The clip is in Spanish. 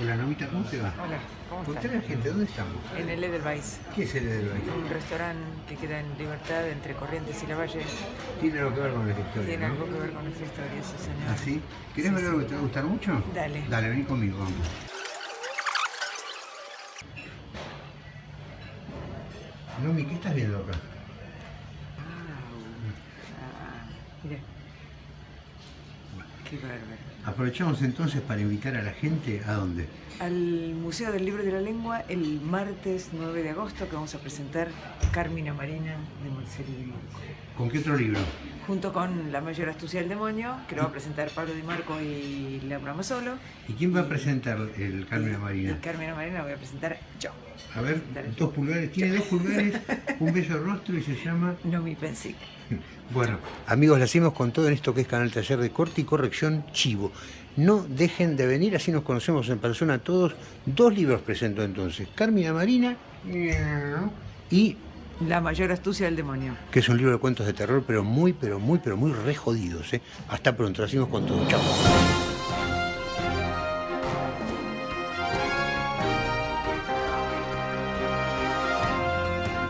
Hola, Novita, ¿cómo te va? Hola, ¿cómo Contale a la gente, ¿dónde estamos? En el Edelweiss, ¿Qué es el Edelweiss? un restaurante que queda en Libertad entre Corrientes y La Valle. Tiene algo que ver con la historia, Tiene ¿no? algo que ver con nuestra historia, sí señor. ¿Ah, sí? ¿Querés ver algo que te va a gustar mucho? Dale. Dale, vení conmigo, vamos. Nomi, ¿qué estás viendo acá? Ah, mira. Qué bárbaro. Aprovechamos entonces para invitar a la gente a dónde. Al Museo del Libro de la Lengua el martes 9 de agosto que vamos a presentar Carmina Marina de Marcelo Di Marco. ¿Con qué otro libro? Junto con La mayor astucia del demonio, que lo va a presentar Pablo Di Marco y Laura Masolo. ¿Y quién va a presentar el Carmen Marina? Y Carmina Marina voy a presentar yo. A ver, dos pulgares, tiene dos pulgares, un bello rostro y se llama... No mi pensic. Bueno, amigos, la hacemos con todo en esto que es Canal Taller de Corte y Corrección Chivo. No dejen de venir, así nos conocemos en persona todos. Dos libros presento entonces, Carmina Marina y La mayor astucia del demonio. que es un libro de cuentos de terror, pero muy, pero muy, pero muy re jodidos. ¿eh? Hasta pronto, la hacemos con todo. Chao.